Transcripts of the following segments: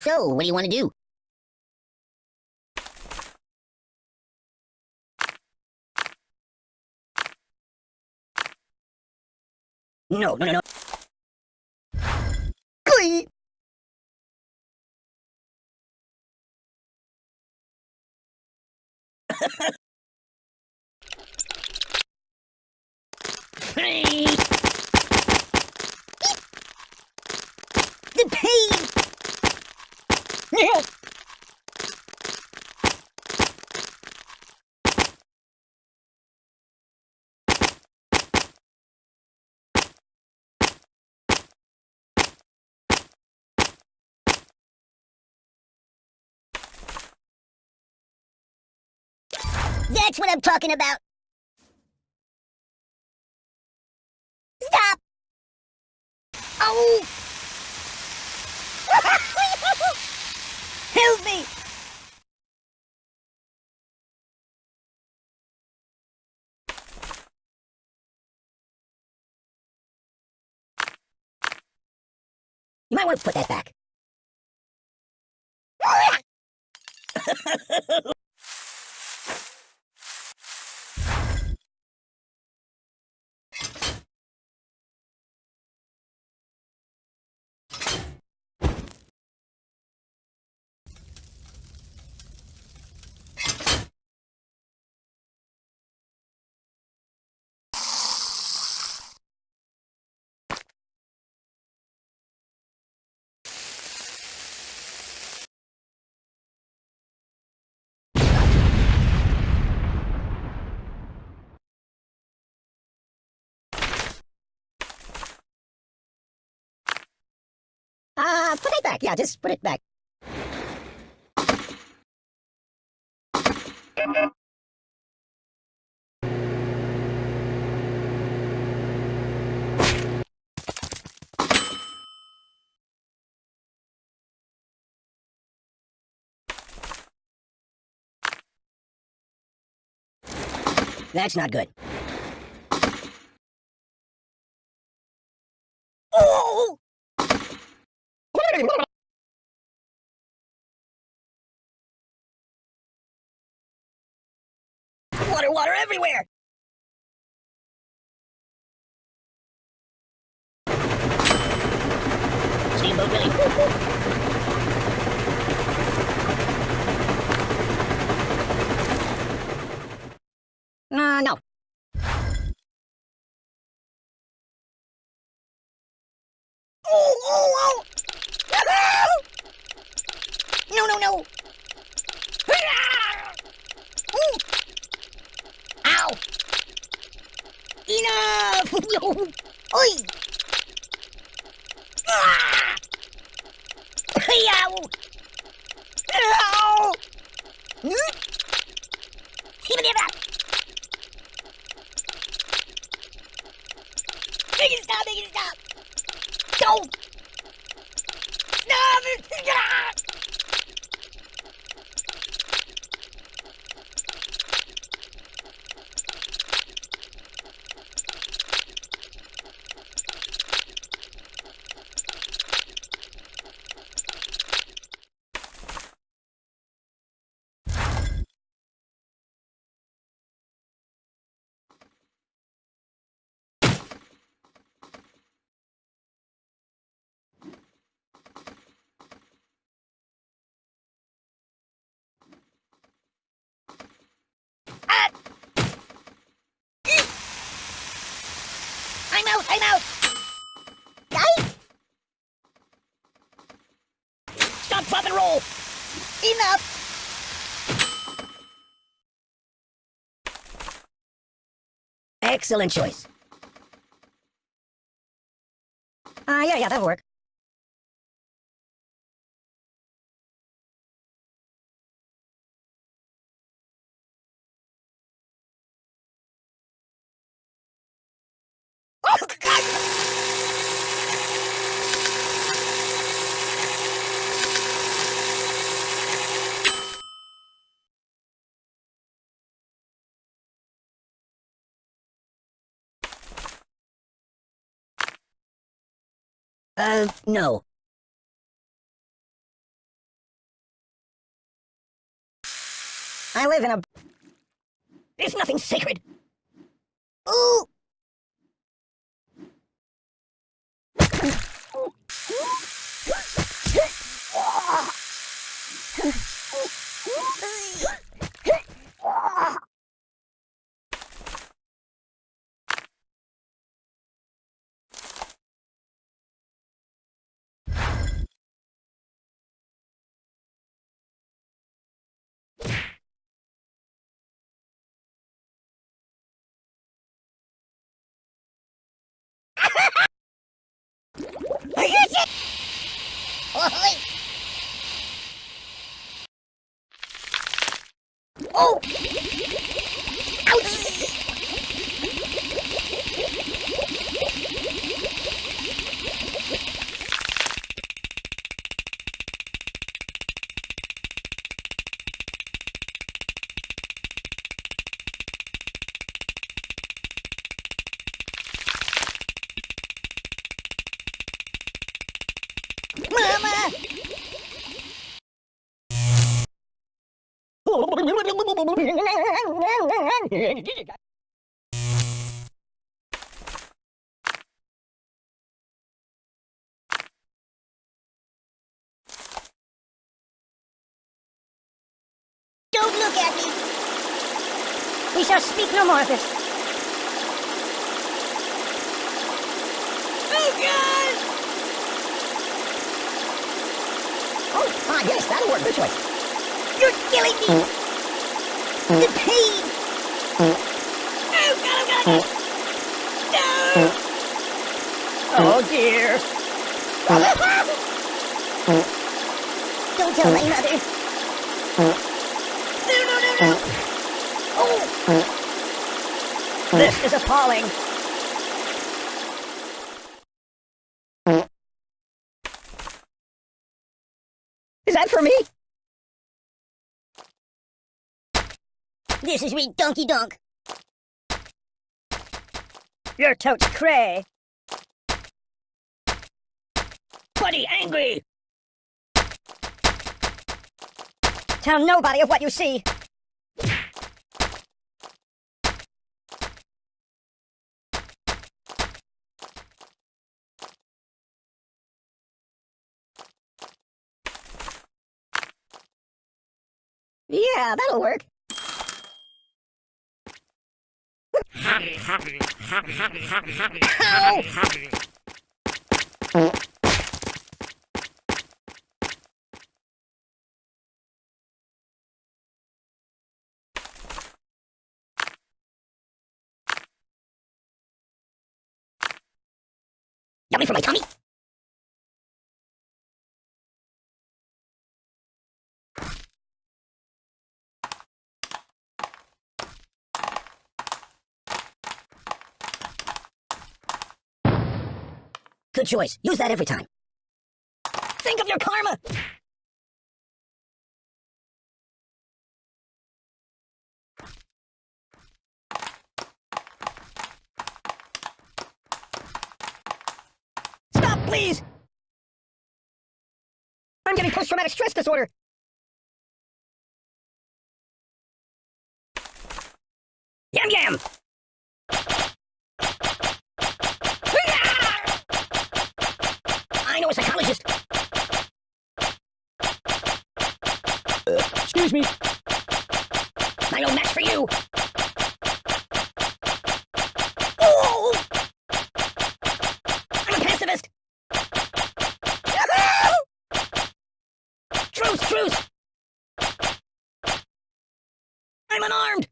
So, what do you want to do? No, no, no, no. Glee! the pain! That's what I'm talking about! Stop! Oh! Help me! You might want to put that back. uh, put it back. Yeah, just put it back. That's not good. Oh! Water, everywhere! Steamboat. Uh, no. Oh, oh, oh! No, no, no! Ooh. Ow! Enough! Oi! Ah! Hmm? Stop! Make! Stop it! Ah! Ah! I'm out! I'm out! Stop, drop, and roll! Enough! Excellent choice. Ah, uh, yeah, yeah, that'll work. Uh, no. I live in a... There's nothing sacred! Ooh! Oh! Don't look at me! We shall speak no more of this. Oh, God! Oh, ah, yes, that'll work. Good choice. You're killing me! The pain! Oh, oh, God, God! No! Dear. Don't tell my mother. No, no, no, no! Oh! This is appalling. Is that for me? This is me, Donkey Donk. You're totes cray. Buddy angry. Tell nobody of what you see. Yeah, that'll work. Yummy for my tummy. Good choice. Use that every time. Think of your karma! Stop, please! I'm getting post-traumatic stress disorder! Yum yum! I know a psychologist. Excuse me. I know match for you. Oh! I'm a pacifist. Truce, truce. I'm unarmed.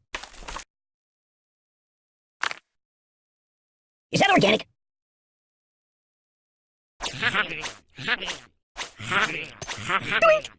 Is that organic? Doink!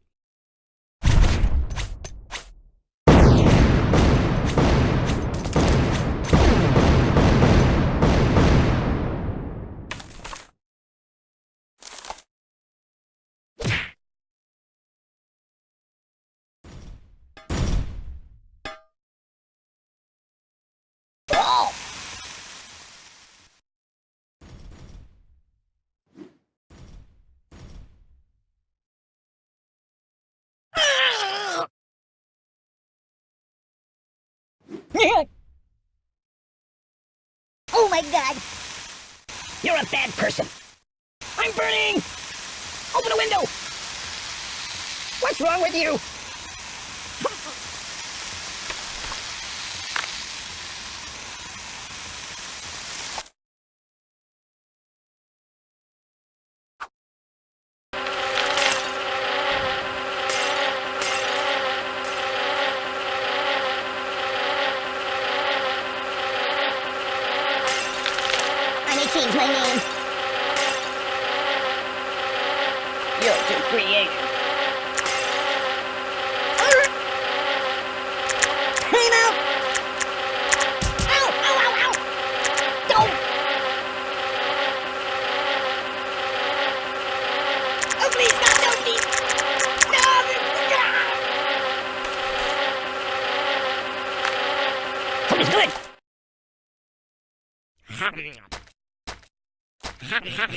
oh my god! You're a bad person. I'm burning! Open a window! What's wrong with you? I may change my name. You're too creative. Time out! Ow! Ow! Ow! Ow! Don't! Oh, please, God, no, please! No! Food is good! Even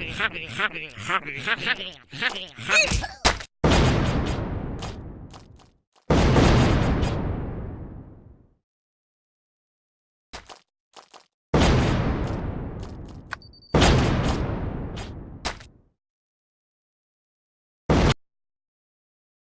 if that. Ow! Oi!